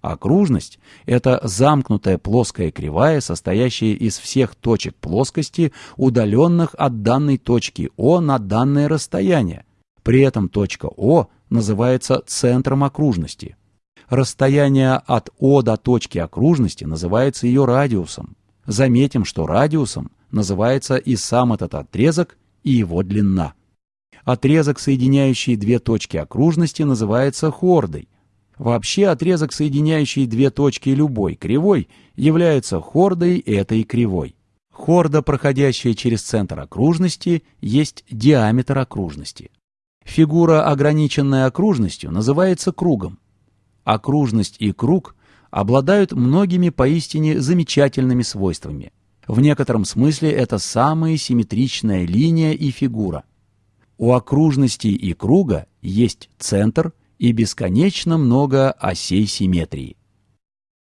Окружность – это замкнутая плоская кривая, состоящая из всех точек плоскости, удаленных от данной точки О на данное расстояние. При этом точка О называется центром окружности. Расстояние от О до точки окружности называется ее радиусом. Заметим, что радиусом называется и сам этот отрезок, и его длина. Отрезок, соединяющий две точки окружности, называется хордой. Вообще отрезок, соединяющий две точки любой кривой, является хордой этой кривой. Хорда, проходящая через центр окружности, есть диаметр окружности. Фигура, ограниченная окружностью, называется кругом. Окружность и круг обладают многими поистине замечательными свойствами. В некотором смысле это самая симметричная линия и фигура. У окружности и круга есть центр и бесконечно много осей симметрии.